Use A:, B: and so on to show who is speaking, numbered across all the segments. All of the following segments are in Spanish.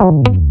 A: Música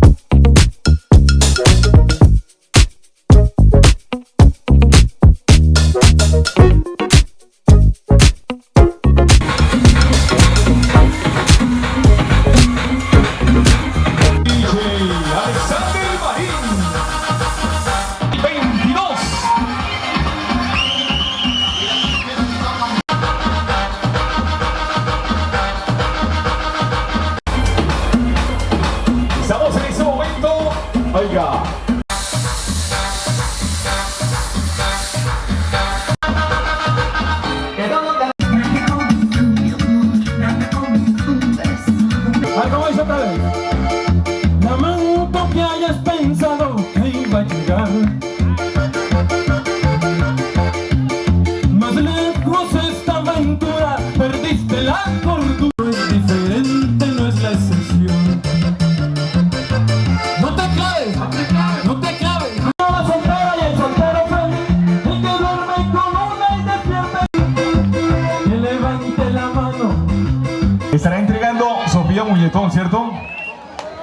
B: Estará entregando Sofía Muñetón, ¿cierto?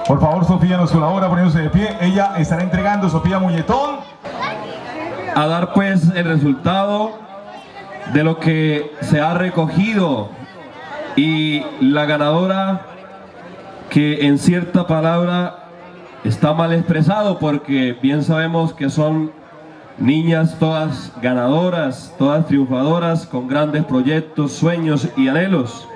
B: Por favor, Sofía nos colabora poniéndose de pie. Ella estará entregando Sofía Muñetón.
C: a dar pues el resultado de lo que se ha recogido y la ganadora que en cierta palabra está mal expresado porque bien sabemos que son niñas todas ganadoras, todas triunfadoras con grandes proyectos, sueños y anhelos.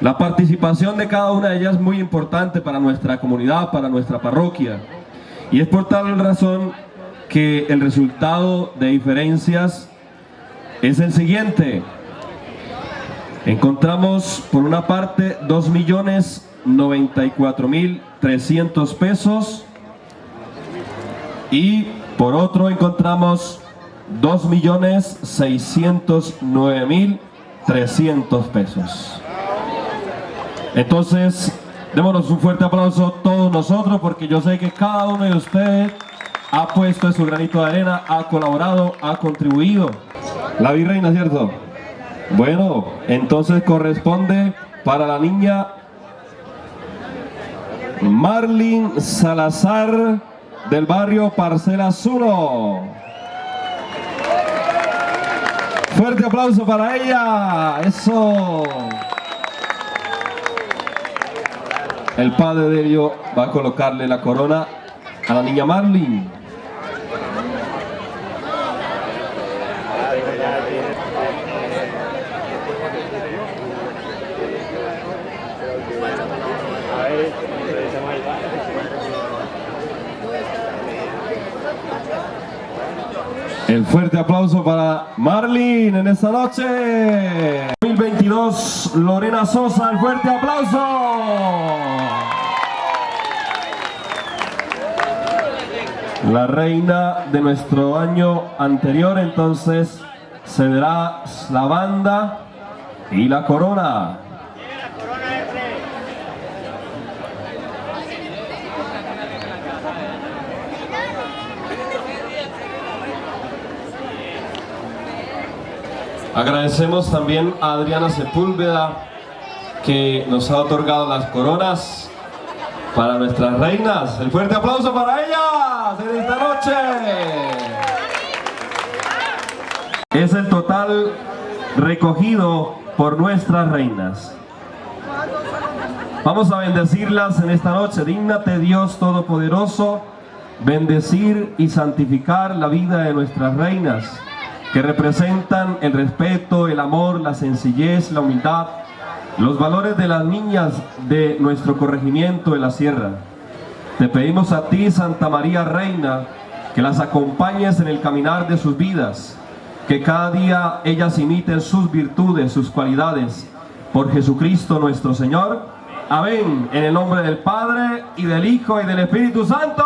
C: La participación de cada una de ellas es muy importante para nuestra comunidad, para nuestra parroquia. Y es por tal razón que el resultado de diferencias es el siguiente. Encontramos por una parte 2.094.300 pesos y por otro encontramos 2.609.300 pesos. Entonces, démonos un fuerte aplauso todos nosotros porque yo sé que cada uno de ustedes ha puesto su granito de arena, ha colaborado, ha contribuido. La virreina, ¿cierto? Bueno, entonces corresponde para la niña Marlin Salazar del barrio Parcelas 1. Fuerte aplauso para ella. Eso. El padre de ello va a colocarle la corona a la niña Marlin. El fuerte aplauso para Marlin en esta noche. 2022, Lorena Sosa, el fuerte aplauso. La reina de nuestro año anterior, entonces, cederá la banda y la corona. Agradecemos también a Adriana Sepúlveda que nos ha otorgado las coronas para nuestras reinas. El fuerte aplauso para ellas en esta noche. Es el total recogido por nuestras reinas. Vamos a bendecirlas en esta noche. Dígnate Dios Todopoderoso, bendecir y santificar la vida de nuestras reinas que representan el respeto, el amor, la sencillez, la humildad, los valores de las niñas de nuestro corregimiento de la sierra. Te pedimos a ti, Santa María Reina, que las acompañes en el caminar de sus vidas, que cada día ellas imiten sus virtudes, sus cualidades, por Jesucristo nuestro Señor. Amén. En el nombre del Padre, y del Hijo, y del Espíritu Santo.